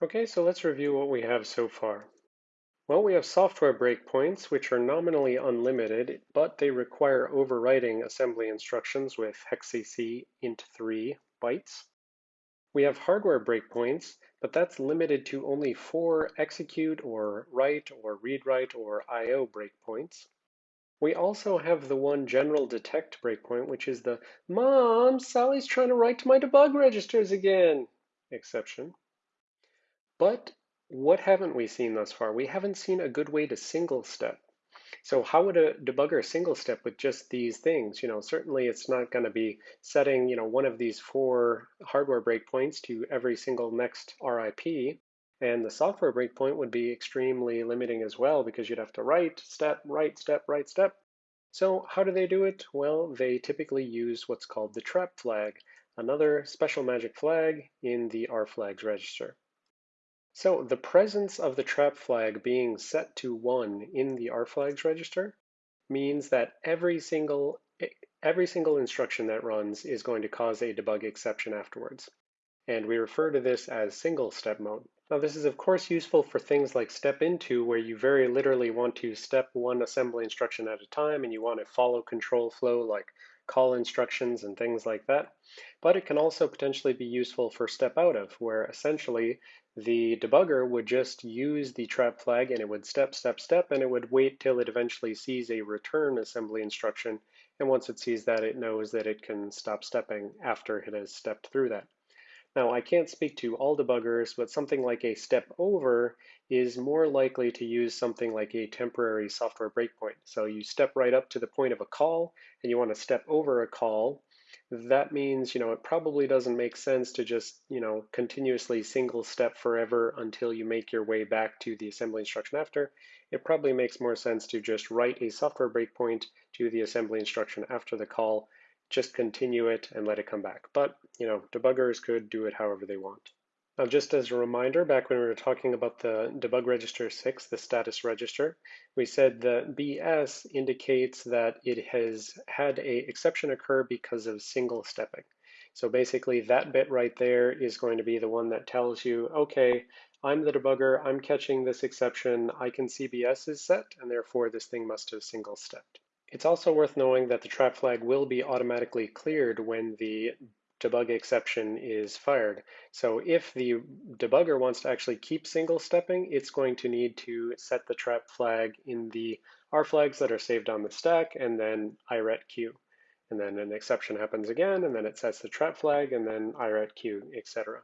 Okay, so let's review what we have so far. Well, we have software breakpoints, which are nominally unlimited, but they require overwriting assembly instructions with hex CC int3 bytes. We have hardware breakpoints, but that's limited to only four execute or write or read-write or I.O. breakpoints. We also have the one general detect breakpoint, which is the Mom, Sally's trying to write to my debug registers again exception. But what haven't we seen thus far? We haven't seen a good way to single step. So how would a debugger single step with just these things? You know, certainly it's not going to be setting, you know, one of these four hardware breakpoints to every single next RIP. And the software breakpoint would be extremely limiting as well because you'd have to write, step, write, step, write, step. So how do they do it? Well, they typically use what's called the trap flag, another special magic flag in the rflags register. So the presence of the trap flag being set to 1 in the rflags register means that every single, every single instruction that runs is going to cause a debug exception afterwards. And we refer to this as single step mode. Now this is of course useful for things like step into where you very literally want to step one assembly instruction at a time and you want to follow control flow like call instructions and things like that. But it can also potentially be useful for step out of where essentially the debugger would just use the trap flag and it would step, step, step, and it would wait till it eventually sees a return assembly instruction. And once it sees that, it knows that it can stop stepping after it has stepped through that. Now, I can't speak to all debuggers, but something like a step over is more likely to use something like a temporary software breakpoint. So you step right up to the point of a call and you want to step over a call that means, you know, it probably doesn't make sense to just, you know, continuously single step forever until you make your way back to the assembly instruction after. It probably makes more sense to just write a software breakpoint to the assembly instruction after the call, just continue it and let it come back. But, you know, debuggers could do it however they want. Now, just as a reminder, back when we were talking about the debug register 6, the status register, we said that BS indicates that it has had a exception occur because of single stepping. So basically that bit right there is going to be the one that tells you, okay, I'm the debugger, I'm catching this exception, I can see BS is set, and therefore this thing must have single stepped. It's also worth knowing that the trap flag will be automatically cleared when the debug exception is fired. So if the debugger wants to actually keep single stepping, it's going to need to set the trap flag in the R flags that are saved on the stack and then iretq. And then an exception happens again, and then it sets the trap flag, and then iretq, etc.